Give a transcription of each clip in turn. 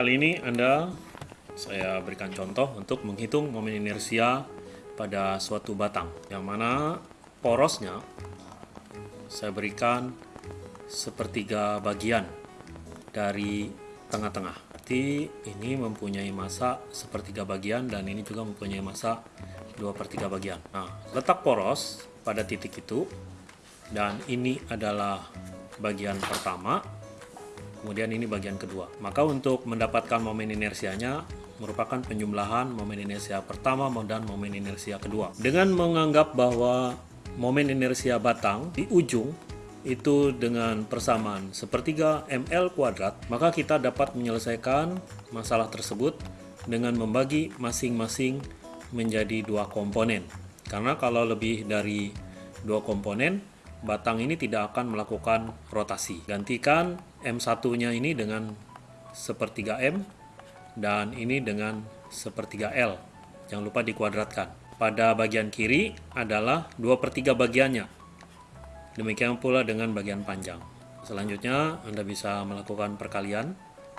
Kali ini Anda saya berikan contoh untuk menghitung momen inersia pada suatu batang yang mana porosnya saya berikan sepertiga bagian dari tengah-tengah. Berarti ini mempunyai masa sepertiga bagian dan ini juga mempunyai masa 2 per 3 bagian. Nah, letak poros pada titik itu dan ini adalah bagian pertama kemudian ini bagian kedua. Maka untuk mendapatkan momen inersianya merupakan penjumlahan momen inersia pertama dan momen inersia kedua. Dengan menganggap bahwa momen inersia batang di ujung itu dengan persamaan sepertiga ml kuadrat, maka kita dapat menyelesaikan masalah tersebut dengan membagi masing-masing menjadi dua komponen. Karena kalau lebih dari dua komponen, batang ini tidak akan melakukan rotasi. Gantikan M1-nya ini dengan sepertiga M dan ini dengan sepertiga L. Jangan lupa dikuadratkan. Pada bagian kiri adalah 2 per 3 bagiannya. Demikian pula dengan bagian panjang. Selanjutnya Anda bisa melakukan perkalian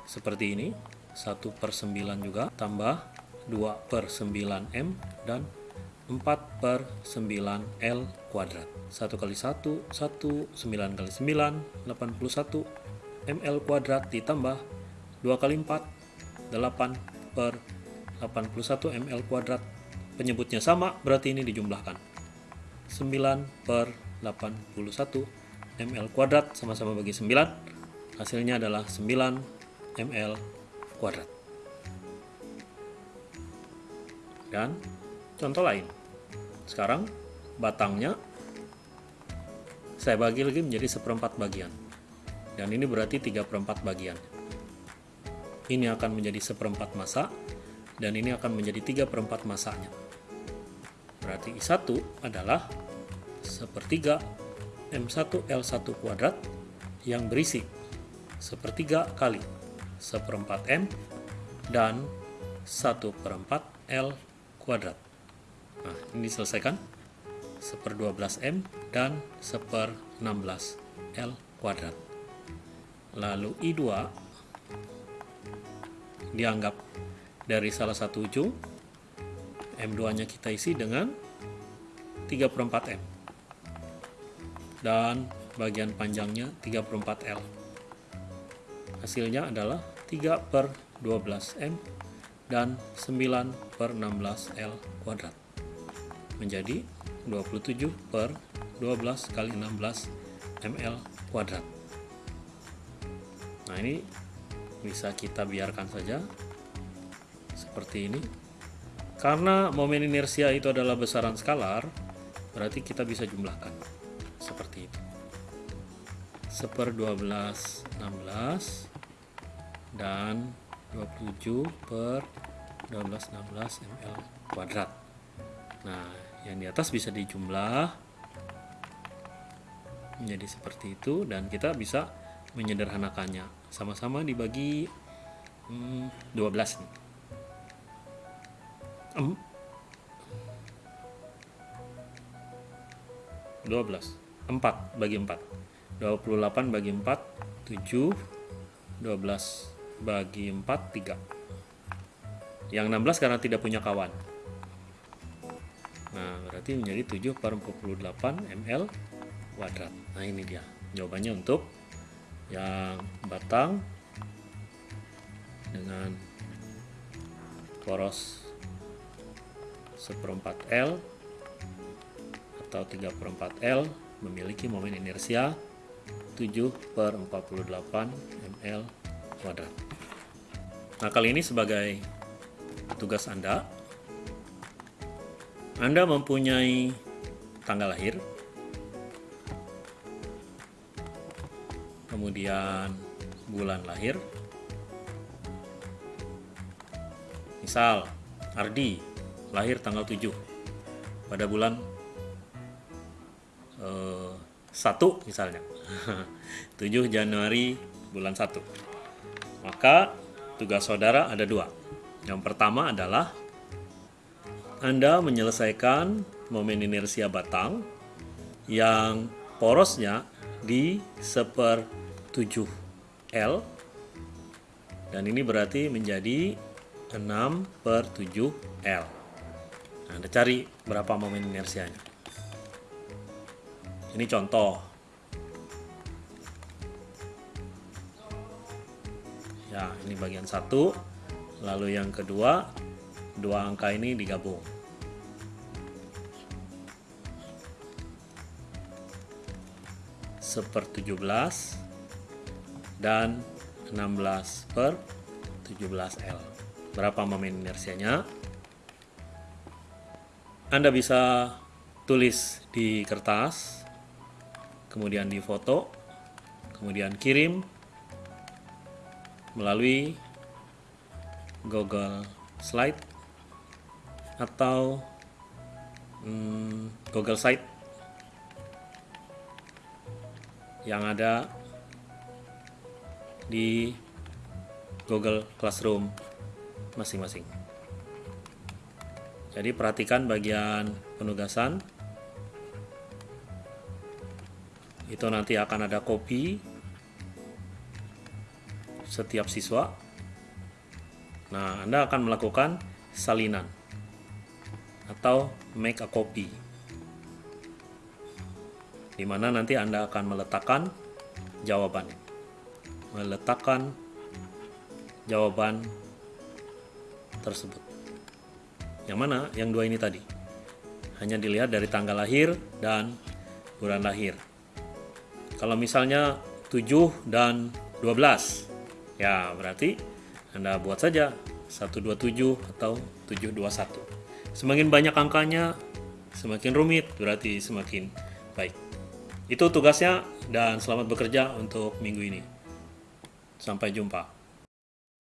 seperti ini. 1 per 9 juga tambah 2 per 9 M dan 4 per 9 L kuadrat 1 kali 1, 1, 9 kali 9, 81 ml kuadrat ditambah 2 kali 4, 8 per 81 ml kuadrat. Penyebutnya sama berarti ini dijumlahkan. 9 per 81 ml kuadrat sama-sama bagi 9 hasilnya adalah 9 ml kuadrat. Dan contoh lain. Sekarang batangnya saya bagi lagi menjadi seperempat bagian. Dan ini berarti tiga perempat bagian. Ini akan menjadi seperempat masa, dan ini akan menjadi tiga perempat masanya. Berarti I1 adalah sepertiga M1L1 kuadrat yang berisi sepertiga kali seperempat M dan satu perempat L kuadrat. Nah, ini diselesaikan. Seper 12M dan seper 16L kuadrat. Lalu I2 dianggap dari salah satu ujung. M2-nya kita isi dengan 3 per 4M. Dan bagian panjangnya 3 per 4L. Hasilnya adalah 3 per 12M dan 9 per 16L kuadrat menjadi 27 per 12 kali 16 ml kuadrat nah ini bisa kita biarkan saja seperti ini. Karena momen inersia itu adalah besaran skalar berarti kita bisa jumlahkan seperti itu. Seper 12 16 dan 27 per 12 16 ml kuadrat. Nah yang di atas bisa dijumlah menjadi seperti itu dan kita bisa menyederhanakannya. Sama-sama dibagi hmm, 12 nih um, 12 4 bagi 4 28 bagi 4 7 12 bagi 4 3 yang 16 karena tidak punya kawan. Nah, berarti menjadi 7 per 48 ml kuadrat. Nah, ini dia jawabannya untuk yang batang dengan poros seperempat L atau 3 per 4 L memiliki momen inersia 7 per 48 ml kuadrat. Nah, kali ini sebagai tugas Anda anda mempunyai tanggal lahir, kemudian bulan lahir, misal Ardi lahir tanggal 7 pada bulan eh, 1 misalnya. 7 Januari bulan 1 maka tugas saudara ada dua. Yang pertama adalah anda menyelesaikan momen inersia batang yang porosnya di seper 7 L Dan ini berarti menjadi 6 per 7L. Nah, Anda cari berapa momen inersianya. Ini contoh. Ya, ini bagian satu. Lalu yang kedua, dua angka ini digabung. Seper 17 dan 16 per 17L. Berapa momen inersianya? Anda bisa tulis di kertas, kemudian di foto, kemudian kirim melalui Google Slide atau hmm, Google Site yang ada di Google Classroom masing-masing. Jadi perhatikan bagian penugasan. Itu nanti akan ada kopi setiap siswa. Nah, Anda akan melakukan salinan atau make a copy di mana nanti Anda akan meletakkan jawabannya. Meletakkan jawaban tersebut. Yang mana? Yang dua ini tadi. Hanya dilihat dari tanggal lahir dan bulan lahir. Kalau misalnya 7 dan 12, ya berarti Anda buat saja 127 atau 721. Semakin banyak angkanya, semakin rumit, berarti semakin baik. Itu tugasnya dan selamat bekerja untuk minggu ini. Sampai jumpa.